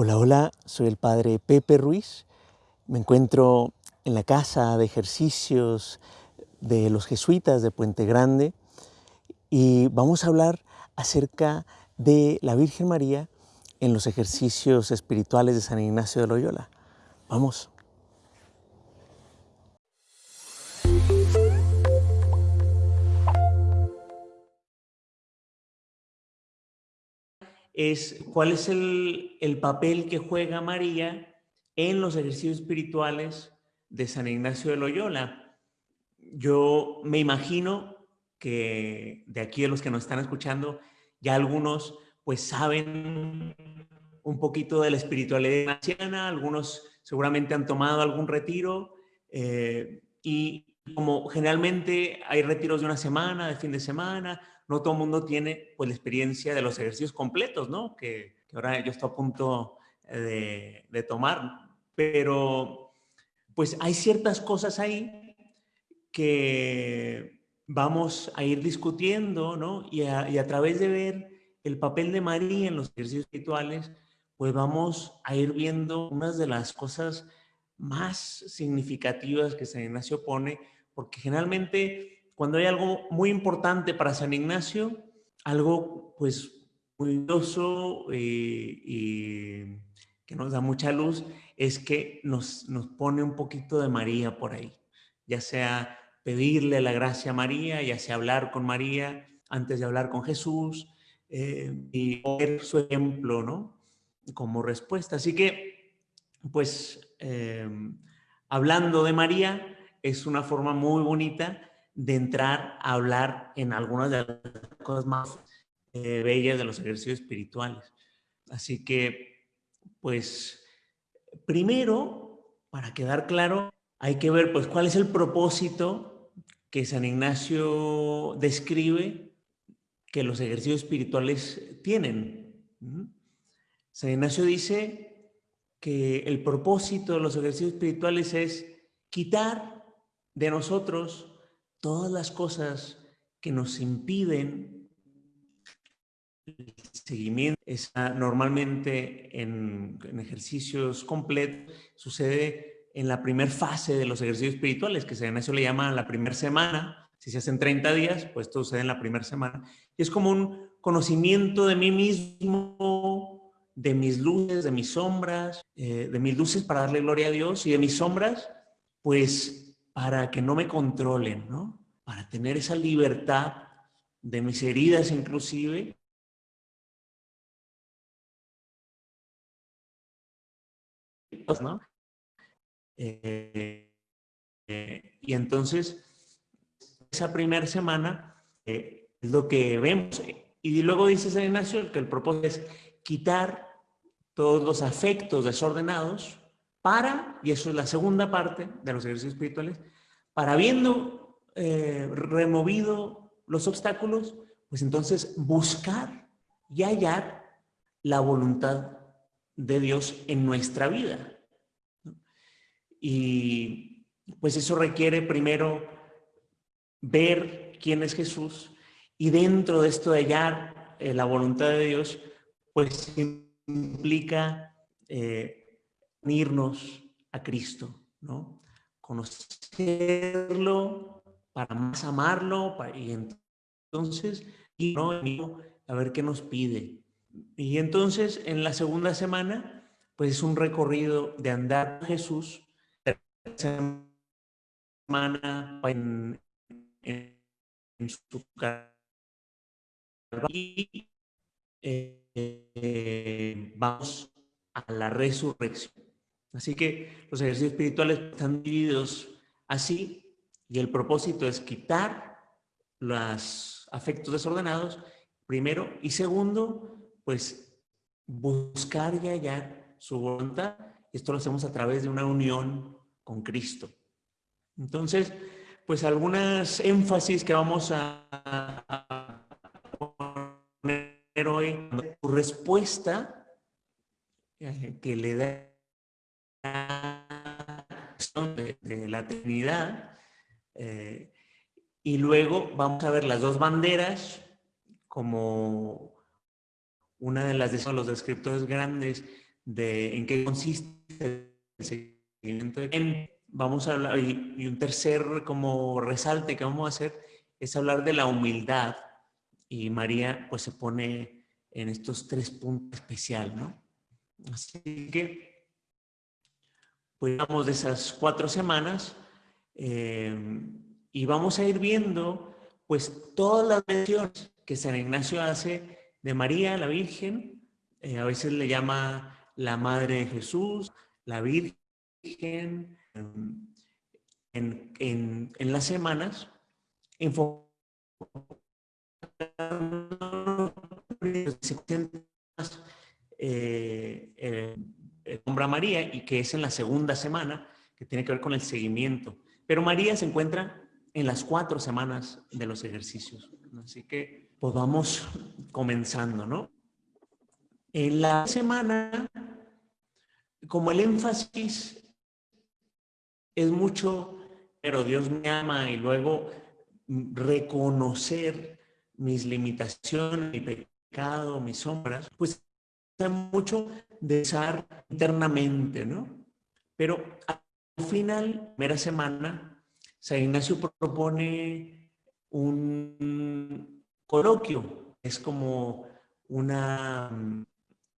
Hola, hola, soy el padre Pepe Ruiz. Me encuentro en la casa de ejercicios de los jesuitas de Puente Grande y vamos a hablar acerca de la Virgen María en los ejercicios espirituales de San Ignacio de Loyola. Vamos. Es cuál es el, papel que juega María en los ejercicios espirituales de San Ignacio de Loyola. Yo me imagino que de aquí de los que nos están escuchando, ya algunos pues saben un poquito de la espiritualidad ignaciana, algunos seguramente han tomado algún retiro eh, y como generalmente hay retiros de una semana, de fin de semana, no todo el mundo tiene pues la experiencia de los ejercicios completos, ¿no? Que, ahora yo estoy a punto de, tomar, pero pues hay ciertas cosas ahí que vamos a ir discutiendo, ¿no? Y a, y a través de ver el papel de María en los ejercicios espirituales, pues vamos a ir viendo unas de las cosas más significativas que San Ignacio pone, porque generalmente cuando hay algo muy importante para San Ignacio, algo pues muy eh, y que nos da mucha luz, es que nos, nos pone un poquito de María por ahí, ya sea pedirle la gracia a María, ya sea hablar con María antes de hablar con Jesús eh, y ver su ejemplo, ¿no? Como respuesta. Así que, pues, eh, hablando de María, es una forma muy bonita de entrar a hablar en algunas de las cosas más eh, bellas de los ejercicios espirituales. Así que, pues, primero, para quedar claro, hay que ver, pues, cuál es el propósito que San Ignacio describe que los ejercicios espirituales tienen. San Ignacio dice que el propósito de los ejercicios espirituales es quitar de nosotros todas las cosas que nos impiden el seguimiento. normalmente en, ejercicios completos sucede en la primera fase de los ejercicios espirituales, que se eso le llama la primera semana. Si se hacen 30 días, pues esto sucede en la primera semana. Y es como un conocimiento de mí mismo, de mis luces, de mis sombras, eh, de mis luces para darle gloria a Dios y de mis sombras, pues para que no me controlen, ¿no? Para tener esa libertad de mis heridas inclusive. ¿no? Eh, eh, y entonces, esa primera semana eh, es lo que vemos. Y luego dice San Ignacio que el propósito es quitar todos los afectos desordenados para, y eso es la segunda parte de los ejercicios espirituales, para habiendo eh, removido los obstáculos, pues entonces buscar y hallar la voluntad de Dios en nuestra vida. Y pues eso requiere primero ver quién es Jesús y dentro de esto de hallar eh, la voluntad de Dios, pues implica eh, unirnos a Cristo, ¿no? Conocerlo para más amarlo y entonces y no a ver qué nos pide. Y entonces en la segunda semana, pues es un recorrido de andar con Jesús, semana en, en, su y eh, vamos a la resurrección. Así que los ejercicios espirituales están divididos así y el propósito es quitar los afectos desordenados, primero, y segundo, pues buscar y hallar su voluntad. Esto lo hacemos a través de una unión con Cristo. Entonces, pues algunas énfasis que vamos a poner hoy, su respuesta eh, que le da de, la Trinidad. Eh, y luego vamos a ver las dos banderas como una de las de los descriptores grandes de en qué consiste el seguimiento de Vamos a hablar, y, un tercer como resalte que vamos a hacer es hablar de la humildad. Y María pues se pone en estos tres puntos especial, ¿no? Así que, pues vamos de esas cuatro semanas eh, y vamos a ir viendo pues todas las menciones que San Ignacio hace de María, la Virgen, eh, a veces le llama la Madre de Jesús, la Virgen, en, en, en las semanas, eh, eh, nombra María y que es en la segunda semana, que tiene que ver con el seguimiento. Pero María se encuentra en las cuatro semanas de los ejercicios. Así que pues vamos comenzando, ¿no? En la semana, como el énfasis es mucho, pero Dios me ama y luego reconocer mis limitaciones, mi pecado, mis sombras, pues mucho de usar internamente, ¿no? Pero al final, primera semana, San Ignacio propone un coloquio, es como una,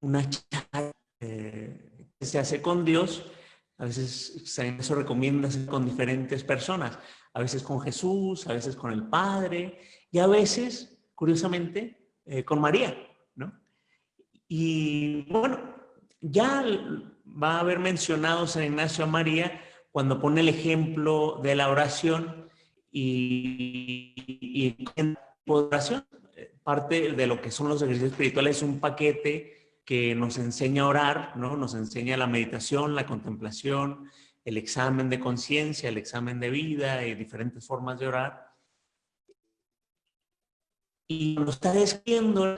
una charla eh, que se hace con Dios. A veces San Ignacio recomienda hacer con diferentes personas, a veces con Jesús, a veces con el Padre y a veces, curiosamente, eh, con María. Y bueno, ya va a haber mencionado San Ignacio a María cuando pone el ejemplo de la oración y, y en oración, parte de lo que son los ejercicios espirituales es un paquete que nos enseña a orar, ¿no? Nos enseña la meditación, la contemplación, el examen de conciencia, el examen de vida y diferentes formas de orar. Y nos está describiendo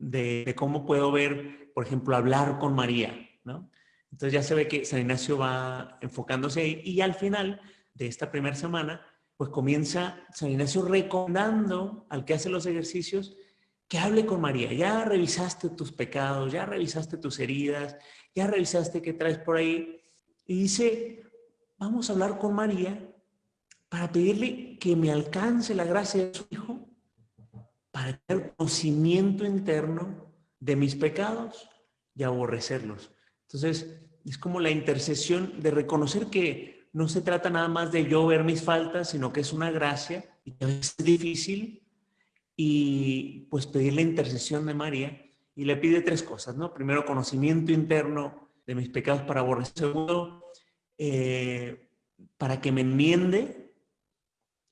de, cómo puedo ver, por ejemplo, hablar con María, ¿no? Entonces ya se ve que San Ignacio va enfocándose ahí y al final de esta primera semana, pues comienza San Ignacio recomendando al que hace los ejercicios que hable con María. Ya revisaste tus pecados, ya revisaste tus heridas, ya revisaste qué traes por ahí. Y dice, vamos a hablar con María para pedirle que me alcance la gracia de su Hijo para tener conocimiento interno de mis pecados y aborrecerlos. Entonces, es como la intercesión de reconocer que no se trata nada más de yo ver mis faltas, sino que es una gracia y que es difícil y pues pedir la intercesión de María y le pide tres cosas, ¿no? Primero, conocimiento interno de mis pecados para aborrecer. Segundo, eh, para que me enmiende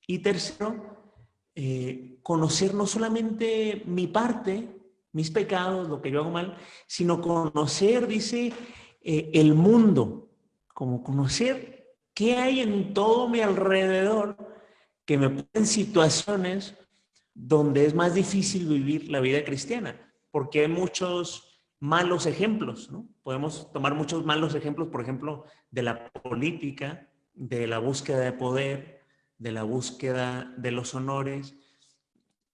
y tercero, eh, conocer no solamente mi parte, mis pecados, lo que yo hago mal, sino conocer, dice, eh, el mundo, como conocer qué hay en todo mi alrededor que me ponen situaciones donde es más difícil vivir la vida cristiana, porque hay muchos malos ejemplos, ¿no? Podemos tomar muchos malos ejemplos, por ejemplo, de la política, de la búsqueda de poder, de la búsqueda de los honores.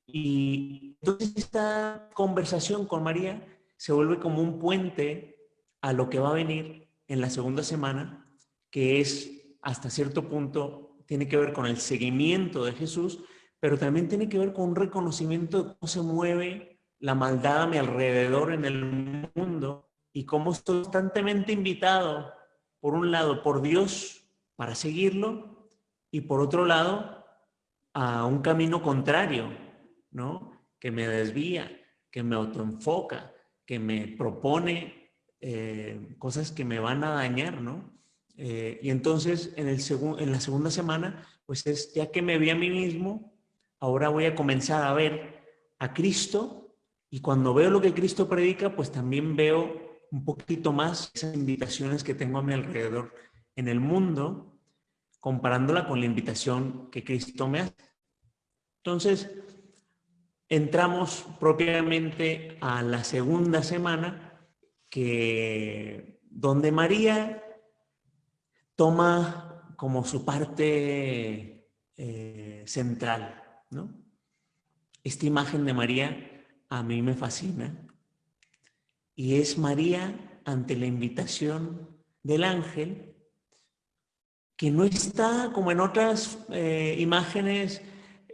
Y entonces esta conversación con María se vuelve como un puente a lo que va a venir en la segunda semana, que es hasta cierto punto, tiene que ver con el seguimiento de Jesús, pero también tiene que ver con un reconocimiento de cómo se mueve la maldad a mi alrededor en el mundo y cómo estoy constantemente invitado, por un lado, por Dios para seguirlo y por otro lado, a un camino contrario, ¿no? Que me desvía, que me autoenfoca, que me propone eh, cosas que me van a dañar, ¿no? Eh, y entonces en, el en la segunda semana, pues es ya que me vi a mí mismo, ahora voy a comenzar a ver a Cristo y cuando veo lo que Cristo predica, pues también veo un poquito más esas invitaciones que tengo a mi alrededor en el mundo comparándola con la invitación que Cristo me hace. Entonces, entramos propiamente a la segunda semana, que, donde María toma como su parte eh, central, ¿no? Esta imagen de María a mí me fascina. y es María ante la invitación del ángel, que no está como en otras eh, imágenes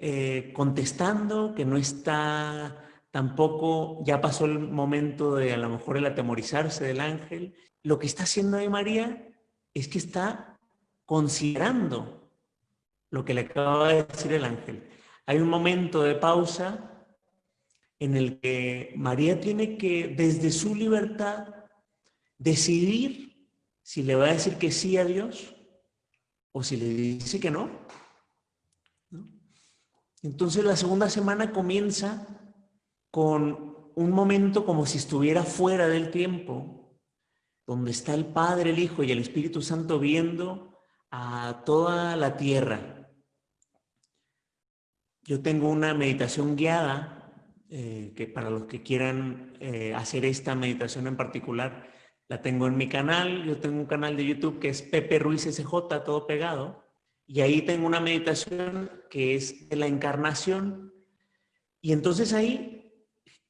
eh, contestando, que no está tampoco, ya pasó el momento de a lo mejor el atemorizarse del ángel. Lo que está haciendo ahí María es que está considerando lo que le acaba de decir el ángel. Hay un momento de pausa en el que María tiene que, desde su libertad, decidir si le va a decir que sí a Dios o si le dice que no. Entonces la segunda semana comienza con un momento como si estuviera fuera del tiempo, donde está el Padre, el Hijo y el Espíritu Santo viendo a toda la tierra. Yo tengo una meditación guiada, eh, que para los que quieran eh, hacer esta meditación en particular, la tengo en mi canal. Yo tengo un canal de YouTube que es Pepe Ruiz SJ, todo pegado. Y ahí tengo una meditación que es de la encarnación. Y entonces ahí,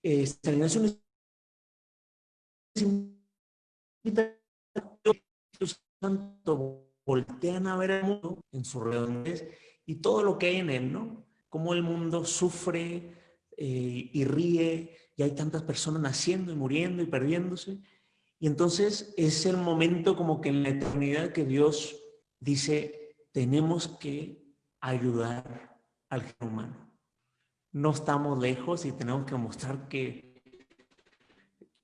eh, San Santo voltean a ver el mundo en su redondez y todo lo que hay en él, ¿no? Cómo el mundo sufre eh, y ríe y hay tantas personas naciendo y muriendo y perdiéndose. Y entonces es el momento como que en la eternidad que Dios dice, tenemos que ayudar al ser humano. No estamos lejos y tenemos que mostrar que,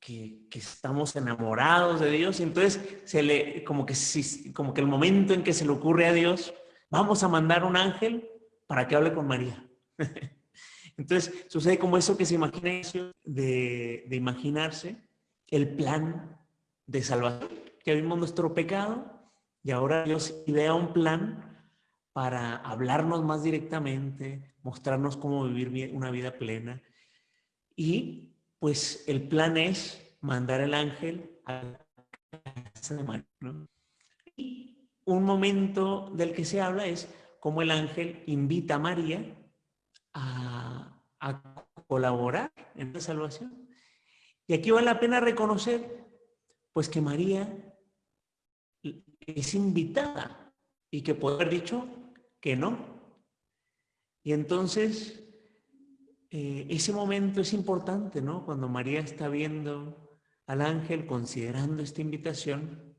que, estamos enamorados de Dios. Y entonces, se le, como, que, como que el momento en que se le ocurre a Dios, vamos a mandar un ángel para que hable con María. Entonces, sucede como eso que se imagina de, de imaginarse el plan de salvación. Que vimos nuestro pecado, y ahora Dios idea un plan para hablarnos más directamente, mostrarnos cómo vivir una vida plena. Y pues el plan es mandar el ángel a casa de María. Y un momento del que se habla es cómo el ángel invita a María a, a colaborar en la salvación. Y aquí vale la pena reconocer pues que María es invitada y que puede haber dicho que no. Y entonces, eh, ese momento es importante, ¿no? Cuando María está viendo al ángel, considerando esta invitación.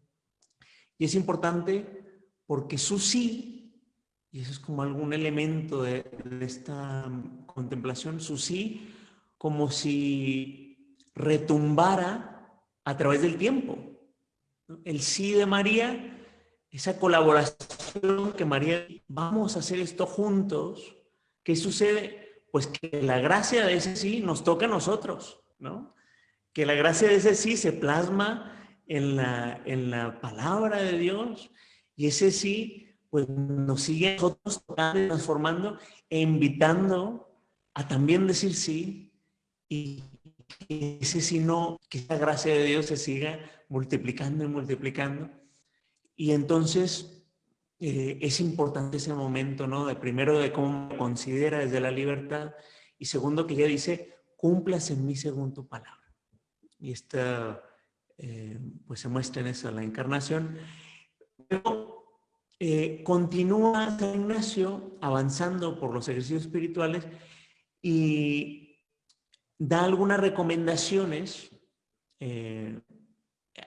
Y es importante porque su sí, y eso es como algún elemento de, de esta contemplación, su sí, como si retumbara a través del tiempo. El sí de María esa colaboración que María, vamos a hacer esto juntos, ¿qué sucede? Pues que la gracia de ese sí nos toca a nosotros, ¿no? Que la gracia de ese sí se plasma en la, en la palabra de Dios y ese sí pues nos sigue a nosotros transformando e invitando a también decir sí y ese sí no, que esa gracia de Dios se siga multiplicando y multiplicando y entonces eh, es importante ese momento, ¿no? De primero de cómo considera desde la libertad y segundo que ella dice, cumplas en mí según palabra. Y esta, eh, pues se muestra en eso la encarnación. Luego eh, continúa San Ignacio avanzando por los ejercicios espirituales y da algunas recomendaciones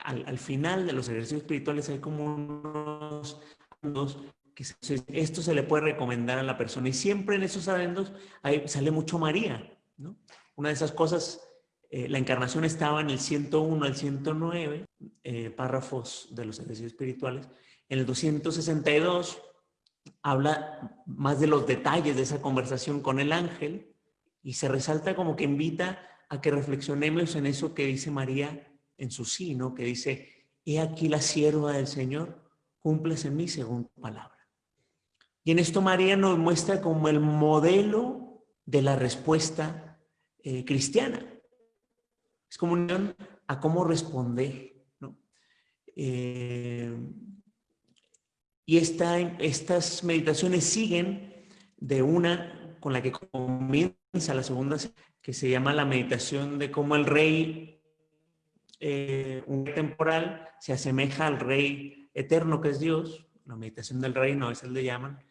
al, final de los ejercicios espirituales hay como unos, que esto se le puede recomendar a la persona y siempre en esos adendos ahí sale mucho María, ¿no? Una de esas cosas, eh, la encarnación estaba en el 101 al 109 eh, párrafos de los ejercicios espirituales. En el 262 habla más de los detalles de esa conversación con el ángel y se resalta como que invita a que reflexionemos en eso que dice María en su sino que dice, he aquí la sierva del Señor, cumples en mí según palabra. Y en esto María nos muestra como el modelo de la respuesta eh, cristiana. Es como unión a cómo responder. Eh, y esta, estas meditaciones siguen de una con la que comienza la segunda, que se llama la meditación de cómo el rey eh, un temporal se asemeja al rey eterno que es Dios, la meditación del reino, a veces le llaman,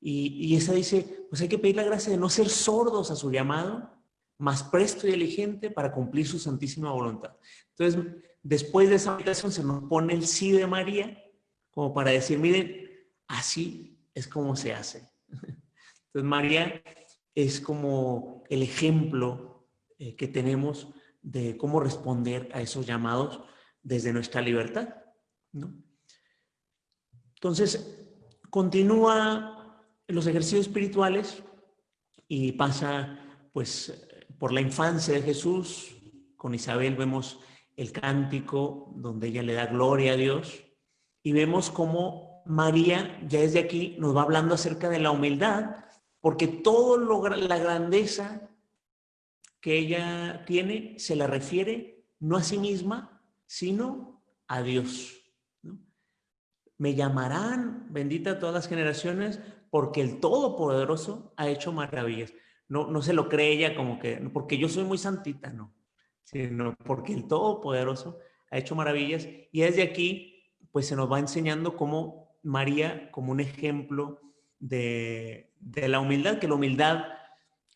y, y, esa dice, pues hay que pedir la gracia de no ser sordos a su llamado, más presto y diligente para cumplir su santísima voluntad. Entonces, después de esa meditación se nos pone el sí de María, como para decir, miren, así es como se hace. Entonces, María es como el ejemplo eh, que tenemos de cómo responder a esos llamados desde nuestra libertad. ¿no? Entonces, continúa los ejercicios espirituales y pasa pues por la infancia de Jesús. Con Isabel vemos el cántico donde ella le da gloria a Dios y vemos cómo María ya desde aquí nos va hablando acerca de la humildad porque todo lo, la grandeza que ella tiene se la refiere no a sí misma, sino a Dios. Me llamarán, bendita todas las generaciones, porque el Todopoderoso ha hecho maravillas. No, no se lo cree ella como que, porque yo soy muy santita, no, sino porque el Todopoderoso ha hecho maravillas. Y desde aquí, pues se nos va enseñando cómo María, como un ejemplo de, de la humildad, que la humildad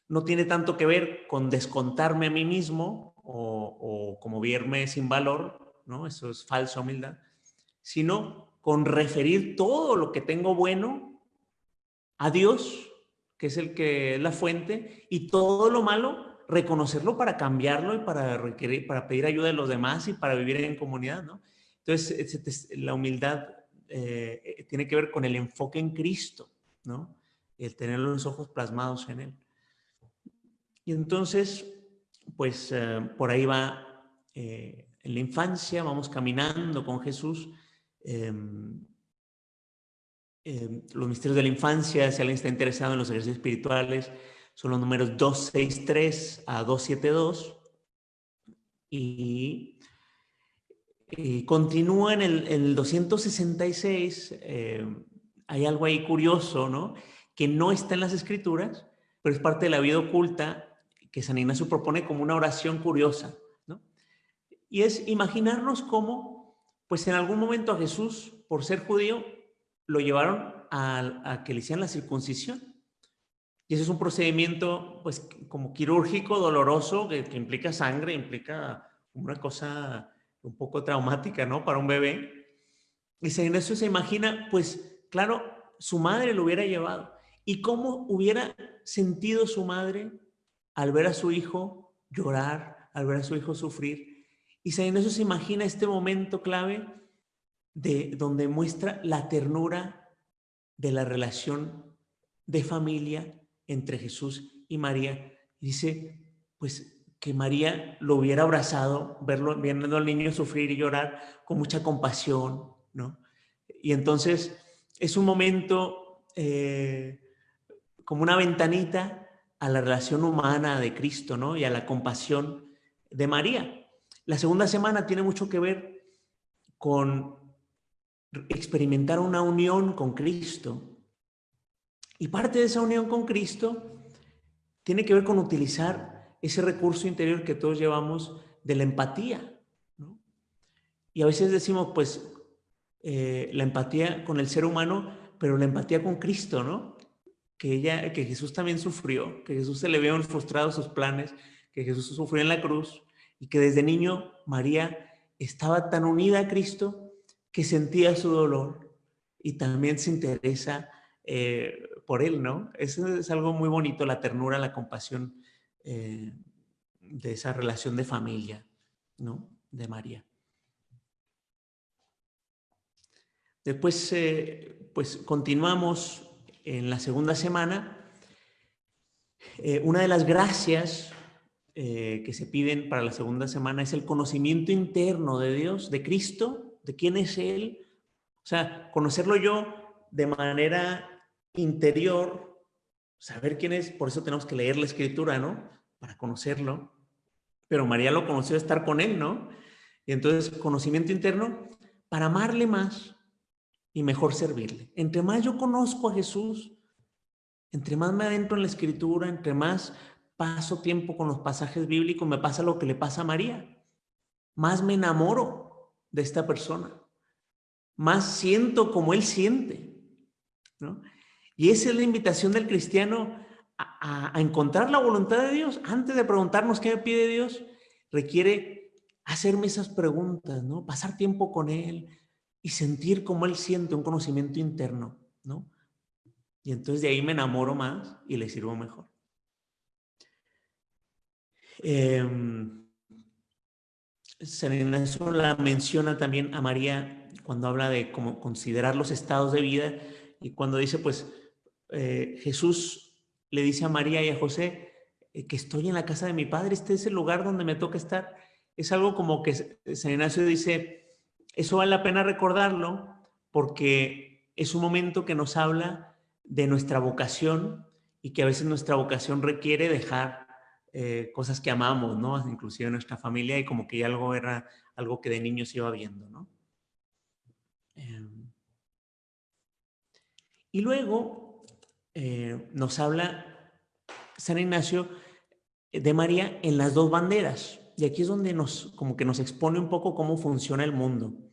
no tiene tanto que ver con descontarme a mí mismo o, como verme sin valor, ¿no? Eso es falsa humildad, sino con referir todo lo que tengo bueno a Dios, que es el que es la fuente, y todo lo malo, reconocerlo para cambiarlo y para requerir, para pedir ayuda de los demás y para vivir en comunidad, ¿no? Entonces, la humildad eh, tiene que ver con el enfoque en Cristo, ¿no? El tener los ojos plasmados en Él. Y entonces, pues eh, por ahí va eh, en la infancia, vamos caminando con Jesús. Em, em, los misterios de la infancia, si alguien está interesado en los ejercicios espirituales, son los números 263 a 272. Y, y continúa en el, el 266. Em, hay algo ahí curioso, ¿no? Que no está en las escrituras, pero es parte de la vida oculta que San Ignacio propone como una oración curiosa, ¿no? Y es imaginarnos cómo, pues en algún momento a Jesús, por ser judío, lo llevaron a, que le hicieran la circuncisión. Y ese es un procedimiento, pues, como quirúrgico, doloroso, que, que implica sangre, implica una cosa un poco traumática, ¿no? Para un bebé. Y San Ignacio se imagina, pues, claro, su madre lo hubiera llevado. ¿Y cómo hubiera sentido su madre al ver a su hijo llorar, al ver a su hijo sufrir. Y San Ignacio se imagina este momento clave de donde muestra la ternura de la relación de familia entre Jesús y María. Dice, pues que María lo hubiera abrazado, verlo, viendo al niño sufrir y llorar con mucha compasión, ¿no? Y entonces es un momento eh, como una ventanita a la relación humana de Cristo, ¿no? Y a la compasión de María. La segunda semana tiene mucho que ver con experimentar una unión con Cristo. Y parte de esa unión con Cristo tiene que ver con utilizar ese recurso interior que todos llevamos de la empatía. ¿no? Y a veces decimos, pues, eh, la empatía con el ser humano, pero la empatía con Cristo, ¿no? Que, ella, que Jesús también sufrió, que Jesús se le vieron frustrados sus planes, que Jesús sufrió en la cruz y que desde niño María estaba tan unida a Cristo que sentía su dolor y también se interesa eh, por él, ¿no? Eso es algo muy bonito, la ternura, la compasión eh, de esa relación de familia, ¿no? De María. Después, eh, pues continuamos en la segunda semana, eh, una de las gracias eh, que se piden para la segunda semana es el conocimiento interno de Dios, de Cristo, de quién es Él. O sea, conocerlo yo de manera interior, saber quién es, por eso tenemos que leer la escritura, ¿no? Para conocerlo. Pero María lo conoció estar con Él, ¿no? Y entonces, conocimiento interno para amarle más, y mejor servirle. Entre más yo conozco a Jesús, entre más me adentro en la escritura, entre más paso tiempo con los pasajes bíblicos, me pasa lo que le pasa a María. más me enamoro de esta persona, más siento como él siente. ¿no? Y esa es la invitación del cristiano a, a, encontrar la voluntad de Dios. Antes de preguntarnos qué me pide Dios, requiere hacerme esas preguntas, ¿no? Pasar tiempo con Él y sentir como Él siente un conocimiento interno, ¿no? Y entonces de ahí me enamoro más y le sirvo mejor. Eh, San Ignacio la menciona también a María cuando habla de cómo considerar los estados de vida y cuando dice, pues, eh, Jesús le dice a María y a José eh, que estoy en la casa de mi padre, este es el lugar donde me toca estar. Es algo como que San Ignacio dice, eso vale la pena recordarlo porque es un momento que nos habla de nuestra vocación y que a veces nuestra vocación requiere dejar eh, cosas que amamos, ¿no? Inclusive nuestra familia y como que algo era algo que de niño se iba viendo, ¿no? Em, y luego eh, nos habla San Ignacio de María en las dos banderas. Y aquí es donde nos, como que nos expone un poco cómo funciona el mundo.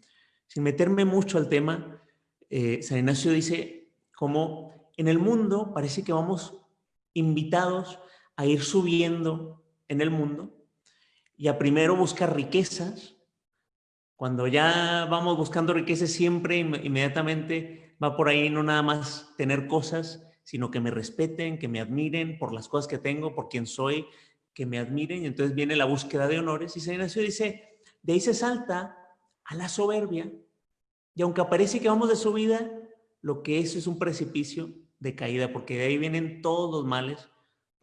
Sin meterme mucho al tema, eh, San Ignacio dice cómo en el mundo parece que vamos invitados a ir subiendo en el mundo y a primero buscar riquezas. Cuando ya vamos buscando riquezas siempre inmediatamente va por ahí no nada más tener cosas, sino que me respeten, que me admiren por las cosas que tengo, por quien soy, que me admiren. Y entonces viene la búsqueda de honores y San Ignacio dice, de ahí se salta a la soberbia. Y aunque aparece que vamos de subida, lo que es es un precipicio de caída, porque de ahí vienen todos los males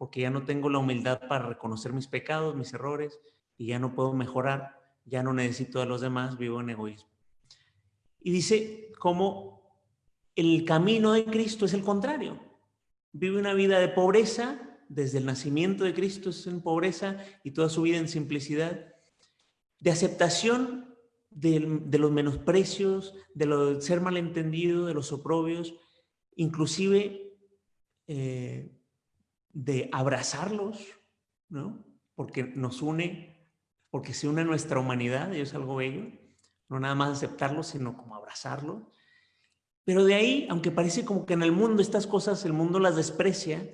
porque ya no tengo la humildad para reconocer mis pecados, mis errores, y ya no puedo mejorar, ya no necesito de los demás, vivo en egoísmo. Y dice cómo el camino de Cristo es el contrario. Vive una vida de pobreza, desde el nacimiento de Cristo es en pobreza y toda su vida en simplicidad, de aceptación de, de los menosprecios, de lo de ser malentendido, de los oprobios, inclusive eh, de abrazarlos, ¿no? Porque nos une, porque se une a nuestra humanidad y es algo bello. No nada más aceptarlo, sino como abrazarlo. Pero de ahí, aunque parece como que en el mundo estas cosas, el mundo las desprecia,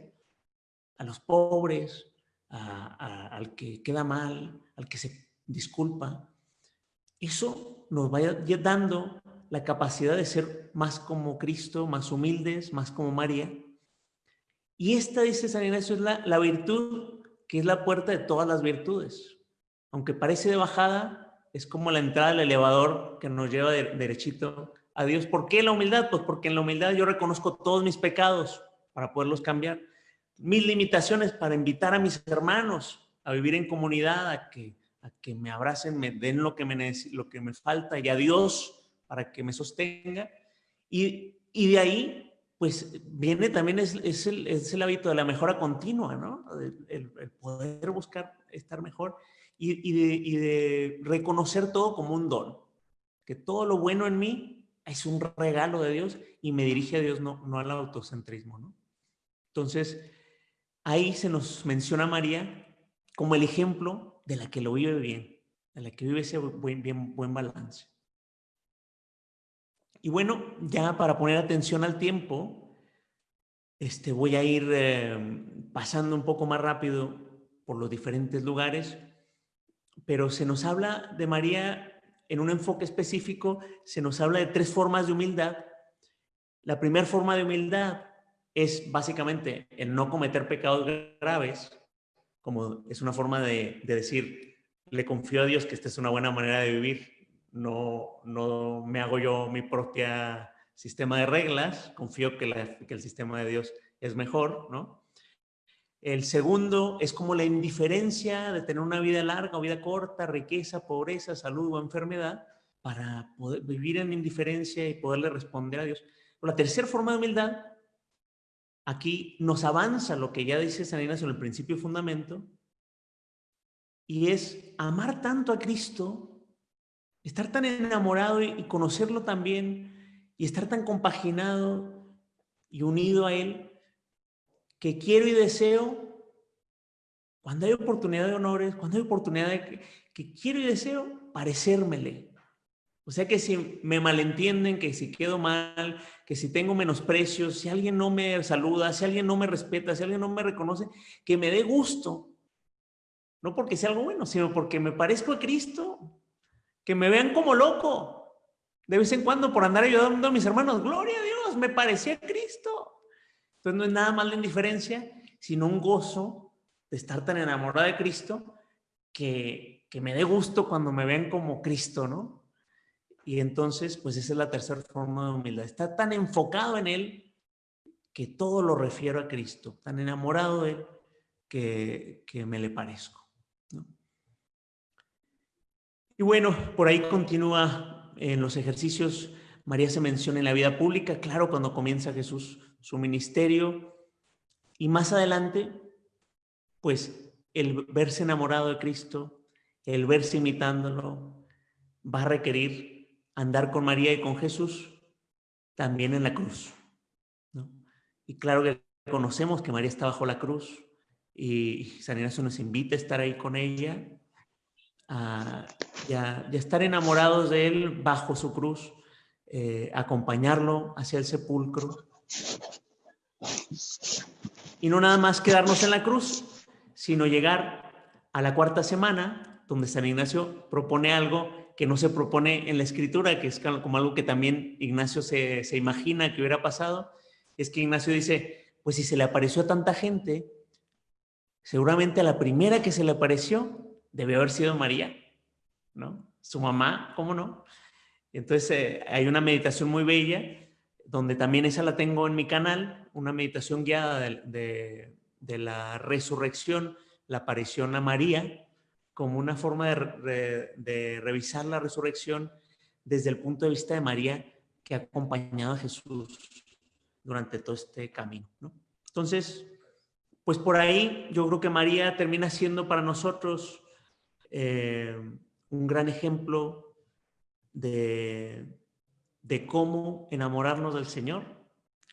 a los pobres, al que queda mal, al que se disculpa, eso nos va dando la capacidad de ser más como Cristo, más humildes, más como María, y esta, dice San Ignacio, es la, virtud que es la puerta de todas las virtudes. Aunque parece de bajada, es como la entrada del elevador que nos lleva derechito a Dios. ¿Por qué la humildad? Pues porque en la humildad yo reconozco todos mis pecados para poderlos cambiar. Mis limitaciones para invitar a mis hermanos a vivir en comunidad, a que, a que me abracen, me den lo que me, lo que me falta y a Dios para que me sostenga. Y, y de ahí pues viene también es, es, el, es, el, hábito de la mejora continua, ¿no? El, poder buscar estar mejor y, y, de, y, de, reconocer todo como un don, que todo lo bueno en mí es un regalo de Dios y me dirige a Dios, no, no al autocentrismo, ¿no? Entonces, ahí se nos menciona María como el ejemplo de la que lo vive bien, de la que vive ese buen, balance. Y bueno, ya para poner atención al tiempo, este, voy a ir eh, pasando un poco más rápido por los diferentes lugares, pero se nos habla de María en un enfoque específico, se nos habla de tres formas de humildad. La primera forma de humildad es básicamente el no cometer pecados graves, como es una forma de, de decir, le confío a Dios que esta es una buena manera de vivir, no, no me hago yo mi propia sistema de reglas, confío que, que el sistema de Dios es mejor, ¿no? El segundo es como la indiferencia de tener una vida larga o vida corta, riqueza, pobreza, salud o enfermedad, para poder vivir en indiferencia y poderle responder a Dios. La tercera forma de humildad, aquí nos avanza lo que ya dice San Ignacio en el principio y fundamento, y es amar tanto a Cristo Estar tan enamorado y, conocerlo también y estar tan compaginado y unido a Él que quiero y deseo cuando hay oportunidad de honores, cuando hay oportunidad de que, que quiero y deseo parecérmele. O sea que si me malentienden, que si quedo mal, que si tengo menosprecios, si alguien no me saluda, si alguien no me respeta, si alguien no me reconoce, que me dé gusto. No porque sea algo bueno, sino porque me parezco a Cristo. Que me vean como loco. De vez en cuando por andar ayudando a mis hermanos. Gloria a Dios, me parecía a Cristo. Entonces no es nada más la indiferencia, sino un gozo de estar tan enamorada de Cristo que, que me dé gusto cuando me ven como Cristo, ¿no? Y entonces, pues esa es la tercera forma de humildad. Está tan enfocado en Él que todo lo refiero a Cristo, tan enamorado de Él que, que me le parezco. Y bueno, por ahí continúa en los ejercicios. María se menciona en la vida pública, claro, cuando comienza Jesús su ministerio. Y más adelante, pues el verse enamorado de Cristo, el verse imitándolo, va a requerir andar con María y con Jesús también en la cruz. Y claro que conocemos que María está bajo la cruz y San Ignacio nos invita a estar ahí con ella, a, estar enamorados de él bajo su cruz, eh, acompañarlo hacia el sepulcro. Y no nada más quedarnos en la cruz, sino llegar a la cuarta semana, donde San Ignacio propone algo que no se propone en la escritura, que es como algo que también Ignacio se, imagina que hubiera pasado, es que Ignacio dice, pues si se le apareció a tanta gente, seguramente a la primera que se le apareció debe haber sido María, ¿no? Su mamá, ¿cómo no? Entonces eh, hay una meditación muy bella, donde también esa la tengo en mi canal, una meditación guiada de, de la resurrección, la aparición a María, como una forma de, revisar la resurrección desde el punto de vista de María que ha acompañado a Jesús durante todo este camino. Entonces, pues por ahí yo creo que María termina siendo para nosotros eh, un gran ejemplo de, de cómo enamorarnos del Señor,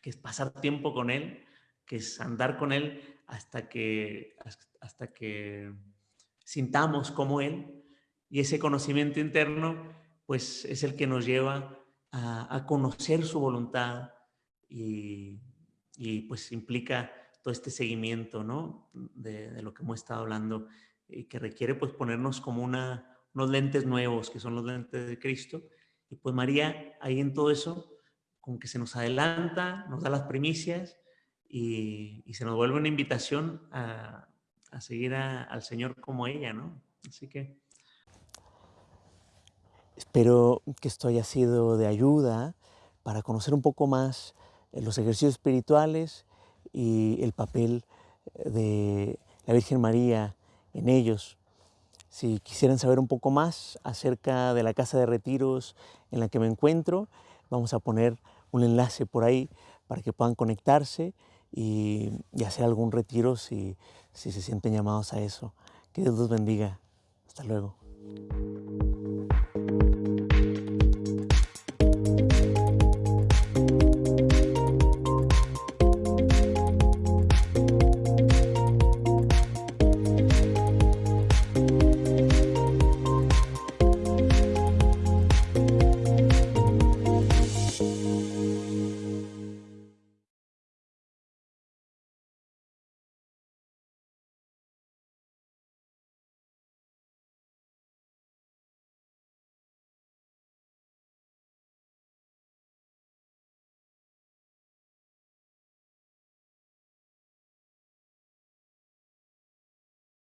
que es pasar tiempo con Él, que es andar con Él hasta que, hasta que sintamos como Él y ese conocimiento interno pues es el que nos lleva a, conocer su voluntad y, pues implica todo este seguimiento ¿no? de, lo que hemos estado hablando y que requiere pues ponernos como una, unos lentes nuevos que son los lentes de Cristo y pues María ahí en todo eso como que se nos adelanta, nos da las primicias y, y se nos vuelve una invitación a, a seguir al Señor como ella, ¿no? Así que... Espero que esto haya sido de ayuda para conocer un poco más eh, los ejercicios espirituales y el papel eh, de la Virgen María en ellos. Si quisieran saber un poco más acerca de la casa de retiros en la que me encuentro, vamos a poner un enlace por ahí para que puedan conectarse y, hacer algún retiro si, si se sienten llamados a eso. Que Dios los bendiga. Hasta luego.